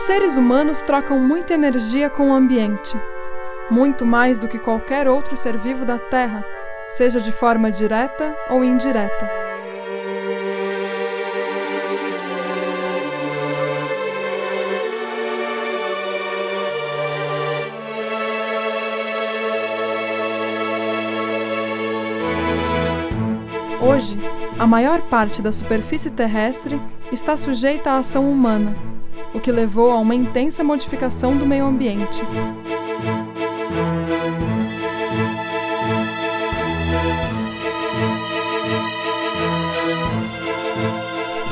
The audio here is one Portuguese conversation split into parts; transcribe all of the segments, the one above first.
seres humanos trocam muita energia com o ambiente, muito mais do que qualquer outro ser vivo da Terra, seja de forma direta ou indireta. Hoje, a maior parte da superfície terrestre está sujeita à ação humana, o que levou a uma intensa modificação do meio ambiente.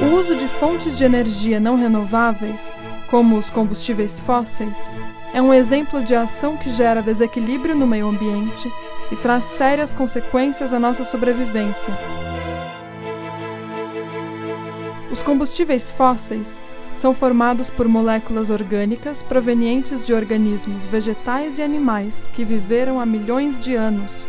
O uso de fontes de energia não renováveis, como os combustíveis fósseis, é um exemplo de ação que gera desequilíbrio no meio ambiente e traz sérias consequências à nossa sobrevivência. Os combustíveis fósseis são formados por moléculas orgânicas provenientes de organismos vegetais e animais que viveram há milhões de anos.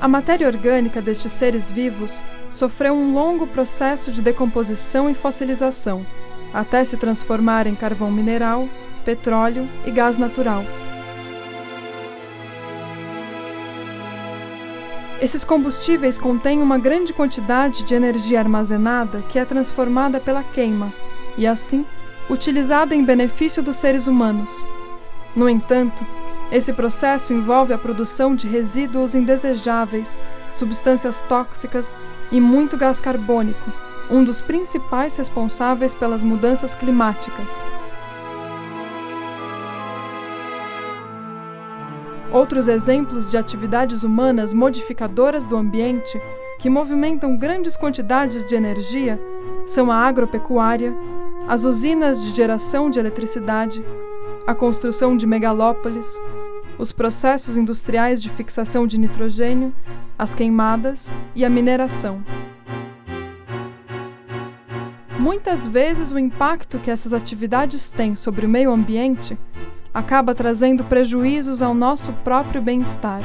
A matéria orgânica destes seres vivos sofreu um longo processo de decomposição e fossilização, até se transformar em carvão mineral, petróleo e gás natural. Esses combustíveis contêm uma grande quantidade de energia armazenada que é transformada pela queima e, assim, utilizada em benefício dos seres humanos. No entanto, esse processo envolve a produção de resíduos indesejáveis, substâncias tóxicas e muito gás carbônico, um dos principais responsáveis pelas mudanças climáticas. Outros exemplos de atividades humanas modificadoras do ambiente que movimentam grandes quantidades de energia são a agropecuária, as usinas de geração de eletricidade, a construção de megalópolis, os processos industriais de fixação de nitrogênio, as queimadas e a mineração. Muitas vezes, o impacto que essas atividades têm sobre o meio ambiente acaba trazendo prejuízos ao nosso próprio bem-estar.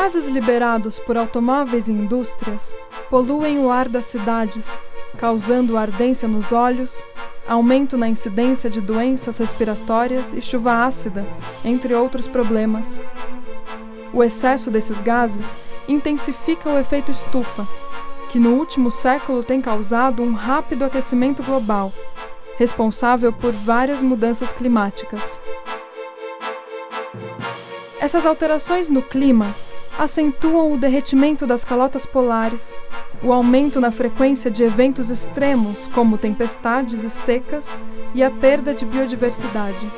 Gases liberados por automóveis e indústrias poluem o ar das cidades, causando ardência nos olhos, aumento na incidência de doenças respiratórias e chuva ácida, entre outros problemas. O excesso desses gases intensifica o efeito estufa, que no último século tem causado um rápido aquecimento global, responsável por várias mudanças climáticas. Essas alterações no clima acentuam o derretimento das calotas polares, o aumento na frequência de eventos extremos como tempestades e secas e a perda de biodiversidade.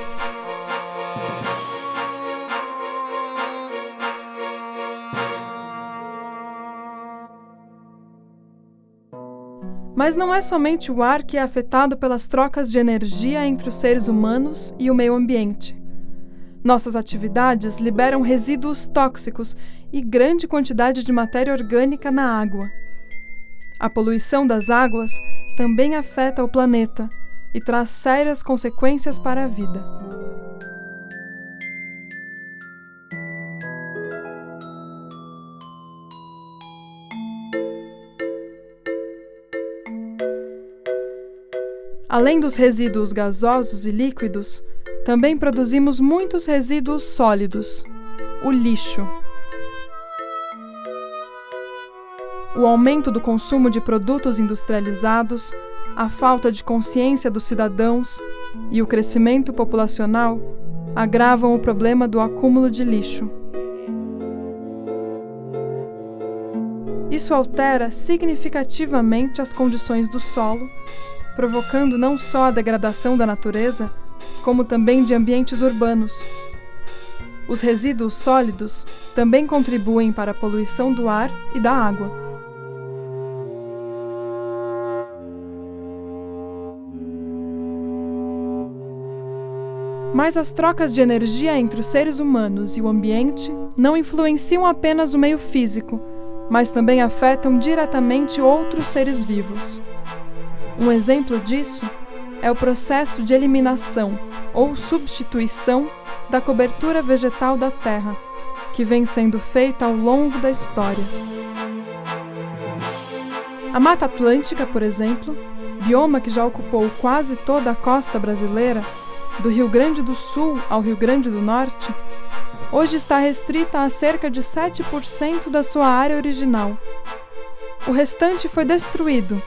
Mas não é somente o ar que é afetado pelas trocas de energia entre os seres humanos e o meio ambiente. Nossas atividades liberam resíduos tóxicos e grande quantidade de matéria orgânica na água. A poluição das águas também afeta o planeta e traz sérias consequências para a vida. Além dos resíduos gasosos e líquidos, também produzimos muitos resíduos sólidos, o lixo. O aumento do consumo de produtos industrializados, a falta de consciência dos cidadãos e o crescimento populacional agravam o problema do acúmulo de lixo. Isso altera significativamente as condições do solo provocando não só a degradação da natureza, como também de ambientes urbanos. Os resíduos sólidos também contribuem para a poluição do ar e da água. Mas as trocas de energia entre os seres humanos e o ambiente não influenciam apenas o meio físico, mas também afetam diretamente outros seres vivos. Um exemplo disso é o processo de eliminação ou substituição da cobertura vegetal da terra, que vem sendo feita ao longo da história. A Mata Atlântica, por exemplo, bioma que já ocupou quase toda a costa brasileira, do Rio Grande do Sul ao Rio Grande do Norte, hoje está restrita a cerca de 7% da sua área original. O restante foi destruído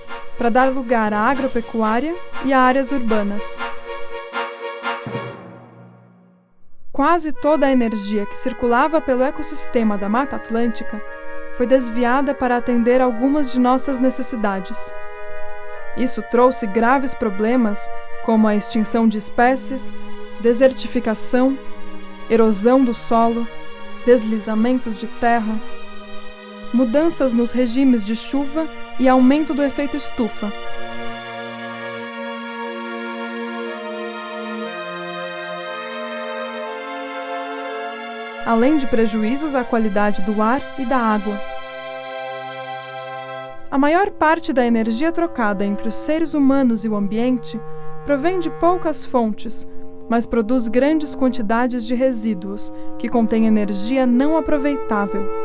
para dar lugar à agropecuária e a áreas urbanas. Quase toda a energia que circulava pelo ecossistema da Mata Atlântica foi desviada para atender algumas de nossas necessidades. Isso trouxe graves problemas como a extinção de espécies, desertificação, erosão do solo, deslizamentos de terra, mudanças nos regimes de chuva e aumento do efeito estufa. Além de prejuízos à qualidade do ar e da água. A maior parte da energia trocada entre os seres humanos e o ambiente provém de poucas fontes, mas produz grandes quantidades de resíduos, que contêm energia não aproveitável.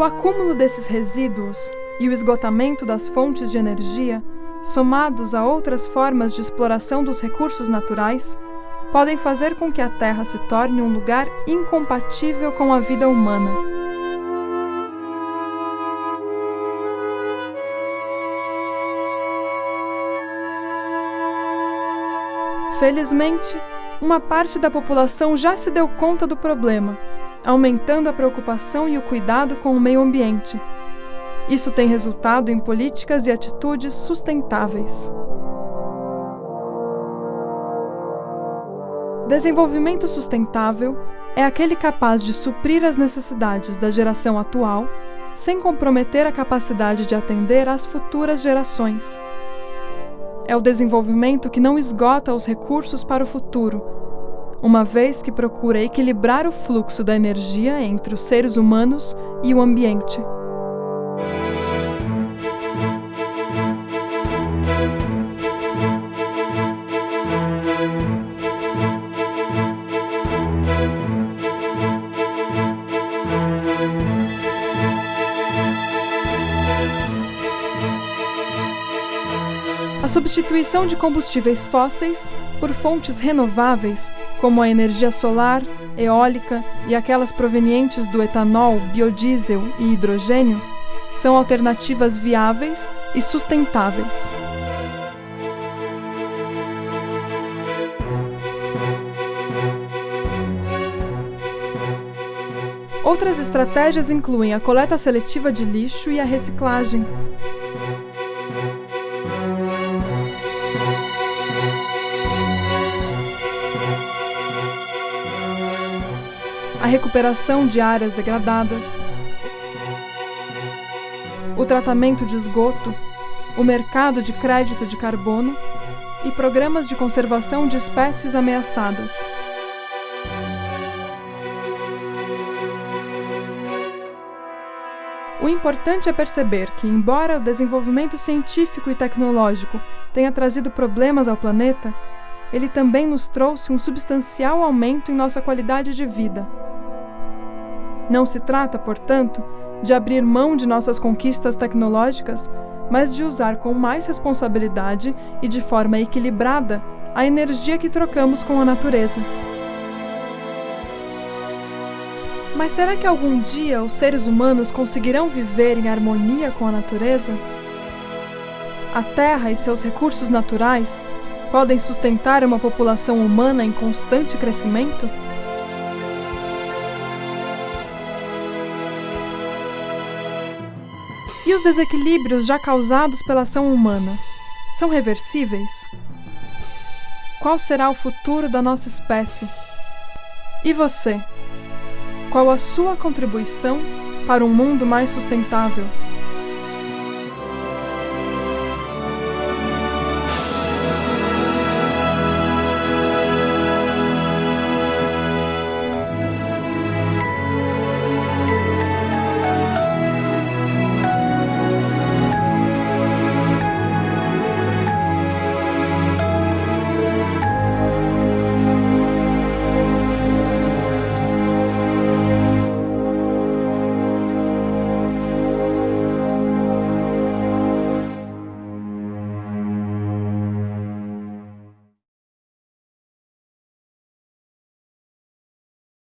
O acúmulo desses resíduos e o esgotamento das fontes de energia, somados a outras formas de exploração dos recursos naturais, podem fazer com que a Terra se torne um lugar incompatível com a vida humana. Felizmente, uma parte da população já se deu conta do problema, aumentando a preocupação e o cuidado com o meio ambiente. Isso tem resultado em políticas e atitudes sustentáveis. Desenvolvimento sustentável é aquele capaz de suprir as necessidades da geração atual sem comprometer a capacidade de atender às futuras gerações é o desenvolvimento que não esgota os recursos para o futuro, uma vez que procura equilibrar o fluxo da energia entre os seres humanos e o ambiente. substituição de combustíveis fósseis por fontes renováveis, como a energia solar, eólica e aquelas provenientes do etanol, biodiesel e hidrogênio, são alternativas viáveis e sustentáveis. Outras estratégias incluem a coleta seletiva de lixo e a reciclagem, recuperação de áreas degradadas, o tratamento de esgoto, o mercado de crédito de carbono e programas de conservação de espécies ameaçadas. O importante é perceber que, embora o desenvolvimento científico e tecnológico tenha trazido problemas ao planeta, ele também nos trouxe um substancial aumento em nossa qualidade de vida. Não se trata, portanto, de abrir mão de nossas conquistas tecnológicas, mas de usar com mais responsabilidade e de forma equilibrada a energia que trocamos com a natureza. Mas será que algum dia os seres humanos conseguirão viver em harmonia com a natureza? A Terra e seus recursos naturais podem sustentar uma população humana em constante crescimento? Os desequilíbrios já causados pela ação humana são reversíveis? Qual será o futuro da nossa espécie? E você? Qual a sua contribuição para um mundo mais sustentável?